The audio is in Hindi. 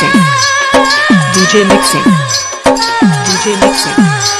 mixing. DJ mixing. DJ mixing. DJ mixing.